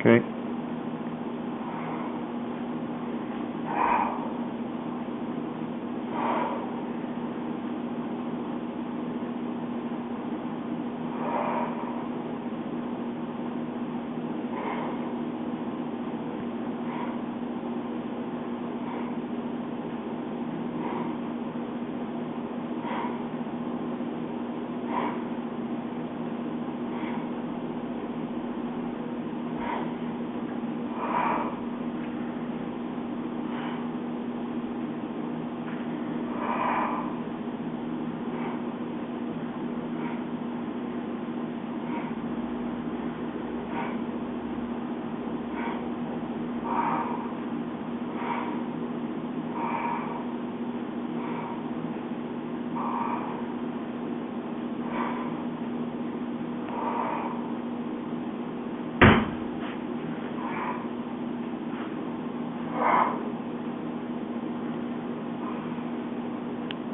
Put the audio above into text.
Okay.